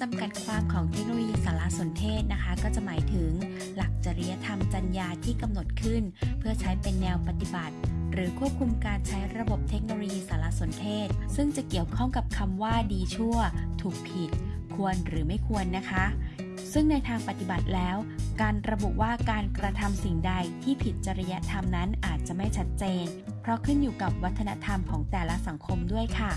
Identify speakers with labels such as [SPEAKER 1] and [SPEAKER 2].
[SPEAKER 1] จำกัดความของเทคโนโลยีสารสนเทศนะคะ ก็จะหมายถึง หลักจริยธรรมจรรยาที่กำหนดขึ้น เพื่อใช้เป็นแนวปฏิบัติ หรือควบคุมการใช้ระบบเทคโนโลยีสารสนเทศ ซึ่งจะเกี่ยวข้องกับคำว่าดีชั่ว ถูกผิด ควรหรือไม่ควรนะคะ ซึ่งในทางปฏิบัติแล้ว การระบุว่าการกระทำสิ่งใดที่ผิดจริยธรรมนั้นอาจจะไม่ชัดเจน เพราะขึ้นอยู่กับวัฒนธรรมของแต่ละสังคมด้วยค่ะ